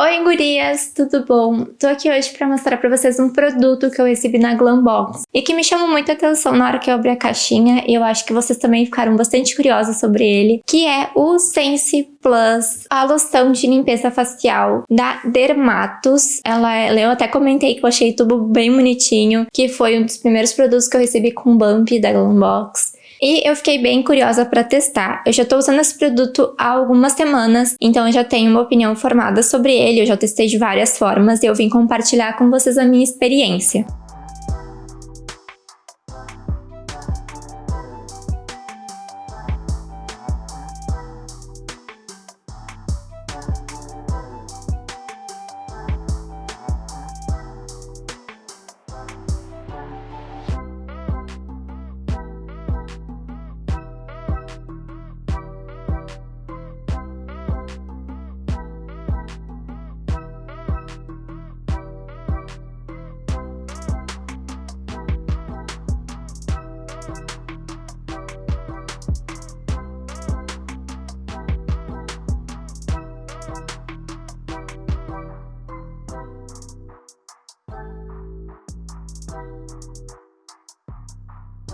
Oi gurias, tudo bom? Tô aqui hoje pra mostrar pra vocês um produto que eu recebi na Glambox e que me chamou muita atenção na hora que eu abri a caixinha e eu acho que vocês também ficaram bastante curiosas sobre ele, que é o Sense Plus, a loção de limpeza facial da Dermatos. Ela, é, eu até comentei que eu achei tudo bem bonitinho, que foi um dos primeiros produtos que eu recebi com Bump da Glambox. E eu fiquei bem curiosa para testar. Eu já estou usando esse produto há algumas semanas, então eu já tenho uma opinião formada sobre ele, eu já testei de várias formas e eu vim compartilhar com vocês a minha experiência.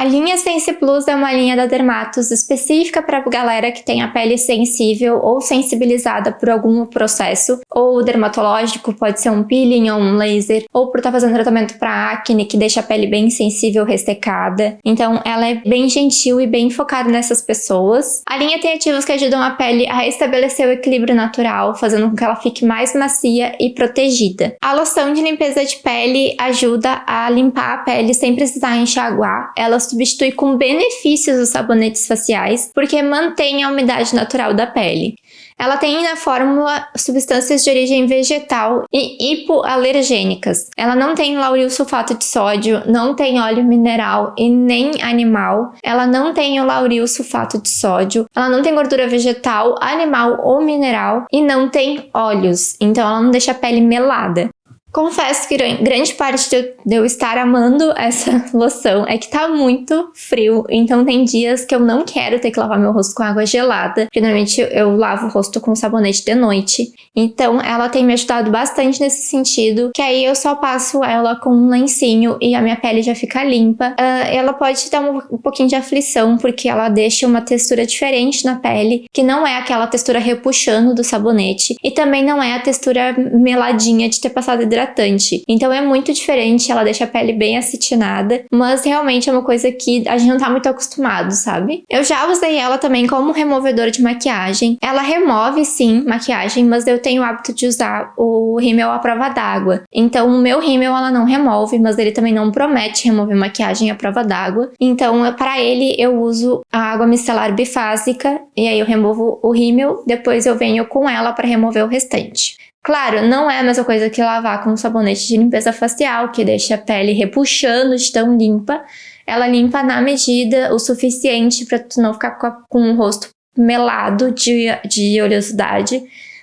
A linha Sense Plus é uma linha da Dermatos específica para galera que tem a pele sensível ou sensibilizada por algum processo, ou dermatológico, pode ser um peeling ou um laser, ou por estar tá fazendo tratamento para acne que deixa a pele bem sensível, ressecada. Então ela é bem gentil e bem focada nessas pessoas. A linha tem ativos que ajudam a pele a restabelecer o equilíbrio natural, fazendo com que ela fique mais macia e protegida. A loção de limpeza de pele ajuda a limpar a pele sem precisar enxaguar. Ela substitui com benefícios os sabonetes faciais, porque mantém a umidade natural da pele. Ela tem na fórmula substâncias de origem vegetal e hipoalergênicas. Ela não tem lauril sulfato de sódio, não tem óleo mineral e nem animal. Ela não tem o lauril sulfato de sódio. Ela não tem gordura vegetal, animal ou mineral e não tem óleos. Então ela não deixa a pele melada. Confesso que grande parte de eu estar amando essa loção é que tá muito frio, então tem dias que eu não quero ter que lavar meu rosto com água gelada, porque normalmente eu lavo o rosto com sabonete de noite. Então ela tem me ajudado bastante nesse sentido, que aí eu só passo ela com um lencinho e a minha pele já fica limpa. Uh, ela pode dar um, um pouquinho de aflição, porque ela deixa uma textura diferente na pele, que não é aquela textura repuxando do sabonete, e também não é a textura meladinha de ter passado hidratante hidratante. Então é muito diferente, ela deixa a pele bem acetinada, mas realmente é uma coisa que a gente não tá muito acostumado, sabe? Eu já usei ela também como removedor de maquiagem. Ela remove, sim, maquiagem, mas eu tenho o hábito de usar o rímel à prova d'água. Então o meu rímel ela não remove, mas ele também não promete remover maquiagem à prova d'água. Então para ele eu uso a água micelar bifásica e aí eu removo o rímel, depois eu venho com ela para remover o restante. Claro, não é a mesma coisa que lavar com sabonete de limpeza facial, que deixa a pele repuxando de tão limpa. Ela limpa na medida o suficiente para tu não ficar com o rosto melado de, de oleosidade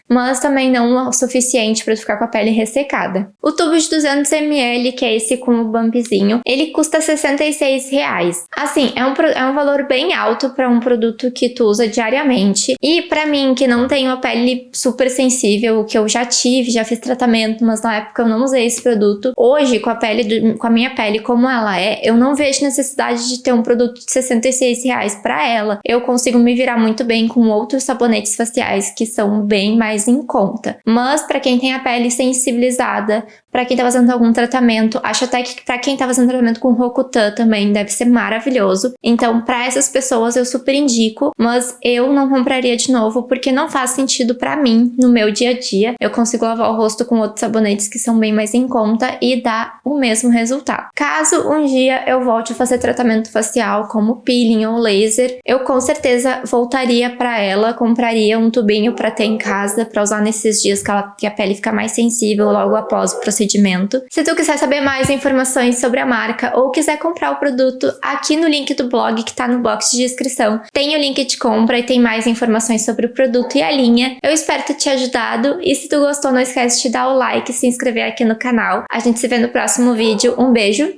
mas também não o suficiente para ficar com a pele ressecada. O tubo de 200ml, que é esse com o bumpzinho, ele custa 66 reais. Assim, é um, é um valor bem alto para um produto que tu usa diariamente. E para mim, que não tenho a pele super sensível, que eu já tive, já fiz tratamento, mas na época eu não usei esse produto. Hoje, com a pele, do, com a minha pele como ela é, eu não vejo necessidade de ter um produto de 66 reais para ela. Eu consigo me virar muito bem com outros sabonetes faciais que são bem mais mais em conta. Mas para quem tem a pele sensibilizada, para quem tá fazendo algum tratamento, acho até que para quem tá fazendo tratamento com Rokutan também deve ser maravilhoso. Então, para essas pessoas eu super indico, mas eu não compraria de novo porque não faz sentido para mim no meu dia a dia. Eu consigo lavar o rosto com outros sabonetes que são bem mais em conta e dá o mesmo resultado. Caso um dia eu volte a fazer tratamento facial como peeling ou laser, eu com certeza voltaria para ela, compraria um tubinho para ter em casa para usar nesses dias que, ela, que a pele fica mais sensível logo após o procedimento. Se tu quiser saber mais informações sobre a marca ou quiser comprar o produto, aqui no link do blog que tá no box de descrição, tem o link de compra e tem mais informações sobre o produto e a linha. Eu espero ter te ajudado e se tu gostou, não esquece de dar o like e se inscrever aqui no canal. A gente se vê no próximo vídeo. Um beijo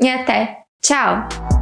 e até! Tchau!